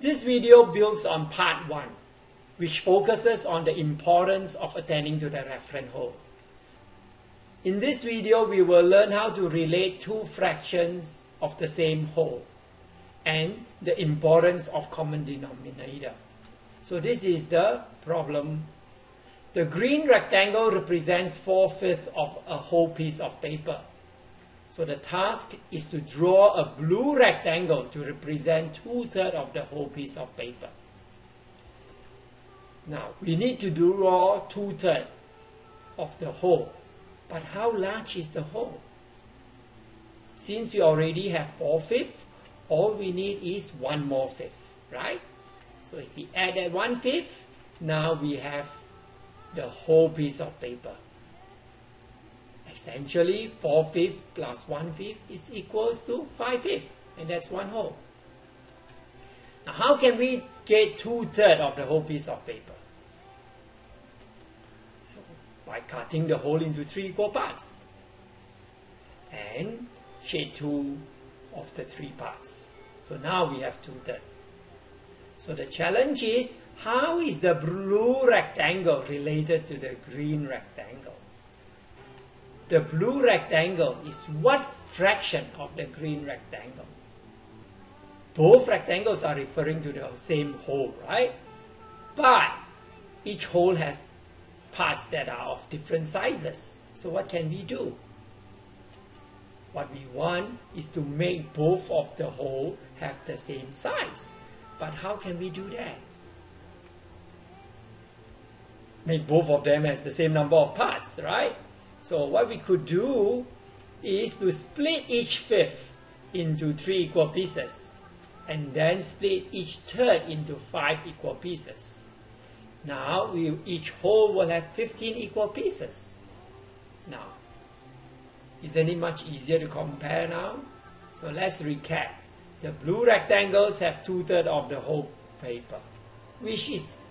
This video builds on part 1, which focuses on the importance of attending to the reference whole. In this video, we will learn how to relate two fractions of the same whole and the importance of common denominator. So this is the problem. The green rectangle represents 4 fifths of a whole piece of paper. So the task is to draw a blue rectangle to represent two-thirds of the whole piece of paper. Now, we need to draw two-thirds of the whole. But how large is the whole? Since we already have 4 fifths, all we need is one more fifth, right? So if we add that one fifth, now we have the whole piece of paper. Essentially, 4 fifths plus 1 fifth is equals to 5 fifths, and that's one whole. Now, how can we get two thirds of the whole piece of paper? So, by cutting the whole into three equal parts and shade two of the three parts. So now we have two thirds. So the challenge is how is the blue rectangle related to the green rectangle? The blue rectangle is what fraction of the green rectangle? Both rectangles are referring to the same whole, right? But each whole has parts that are of different sizes. So what can we do? What we want is to make both of the whole have the same size. But how can we do that? Make both of them as the same number of parts, right? So what we could do is to split each fifth into three equal pieces and then split each third into five equal pieces. Now we, each whole will have 15 equal pieces. Now, isn't it much easier to compare now? So let's recap. The blue rectangles have two-thirds of the whole paper, which is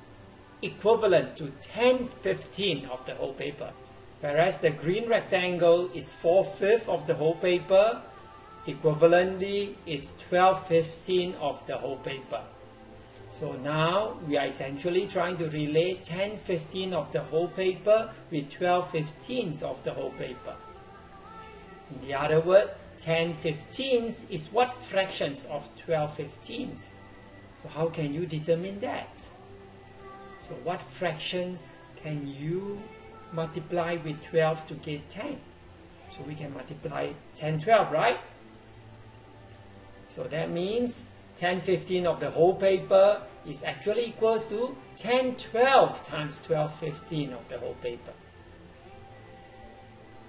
equivalent to 10 15 of the whole paper. Whereas the green rectangle is 4 fifths of the whole paper, equivalently it's 12 15 of the whole paper. So now we are essentially trying to relate 10 15 of the whole paper with 12 15ths of the whole paper. In the other word, 10 15ths is what fractions of 12 15ths? So how can you determine that? So what fractions can you multiply with 12 to get 10? So we can multiply 10 12, right? So that means 10 15 of the whole paper is actually equals to 10 12 times 12 15 of the whole paper.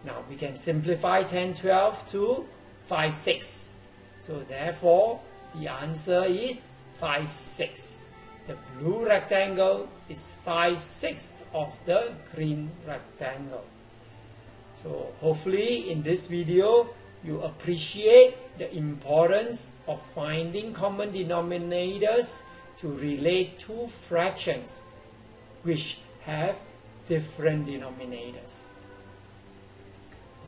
Now we can simplify 10, 12 to 5, 6. So therefore, the answer is 5, 6. The blue rectangle is 5 sixths of the green rectangle. So hopefully in this video, you appreciate the importance of finding common denominators to relate two fractions which have different denominators.